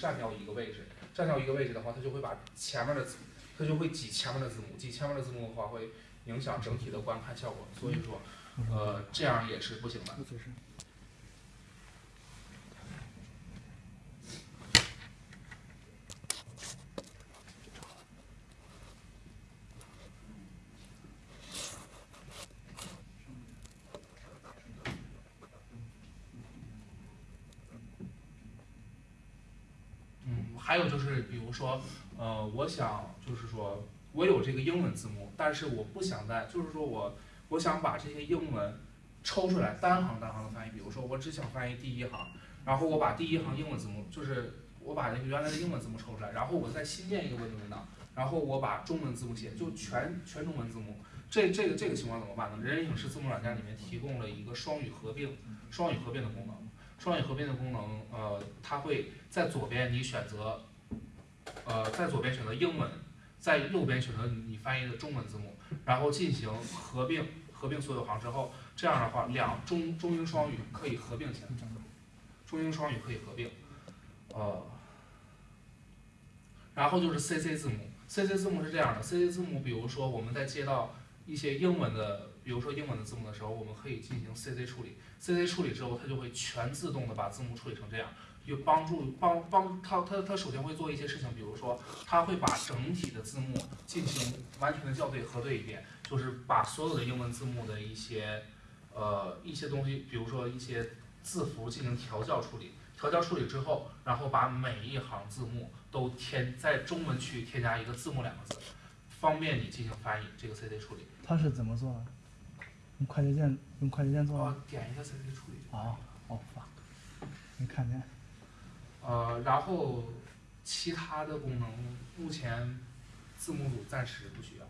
占掉一个位置，占掉一个位置的话，它就会把前面的字，它就会挤前面的字母，挤前面的字母的话会影响整体的观看效果，所以说，呃，这样也是不行的。还有就是比如说，呃，我想就是说我有这个英文字幕，但是我不想在，就是说我我想把这些英文抽出来单行单行的翻译，比如说我只想翻译第一行，然后我把第一行英文字幕，就是我把那个原来的英文字幕抽出来，然后我再新建一个文字文档，然后我把中文字幕写，就全全中文字幕。这这个这个情况怎么办呢？人人影视字幕软件里面提供了一个双语合并，双语合并的功能。双语合并的功能，呃，它会在左边你选择，呃，在左边选择英文，在右边选择你翻译的中文字幕，然后进行合并，合并所有行之后，这样的话两中中英双语可以合并起来，中英双语可以合并，呃，然后就是 CC 字母，CC 字母是这样的，CC 字母，比如说我们在接到一些英文的，比如说英文的字幕的时候，我们可以进行 CC 处理，CC 处理之后，它就会全自动的把字幕处理成这样，就帮助帮帮它它它首先会做一些事情，比如说它会把整体的字幕进行完全的校对核对一遍，就是把所有的英文字幕的一些呃一些东西，比如说一些字符进行调校处理，调校处理之后，然后把每一行字幕都添在中文区添加一个字幕两个字，方便你进行翻译这个 CD 处理。它是怎么做的？用快捷键用快捷键做哦的？，点一下 CD 处理。哦哦没看见。呃，然后其他的功能目前字幕组暂时不需要。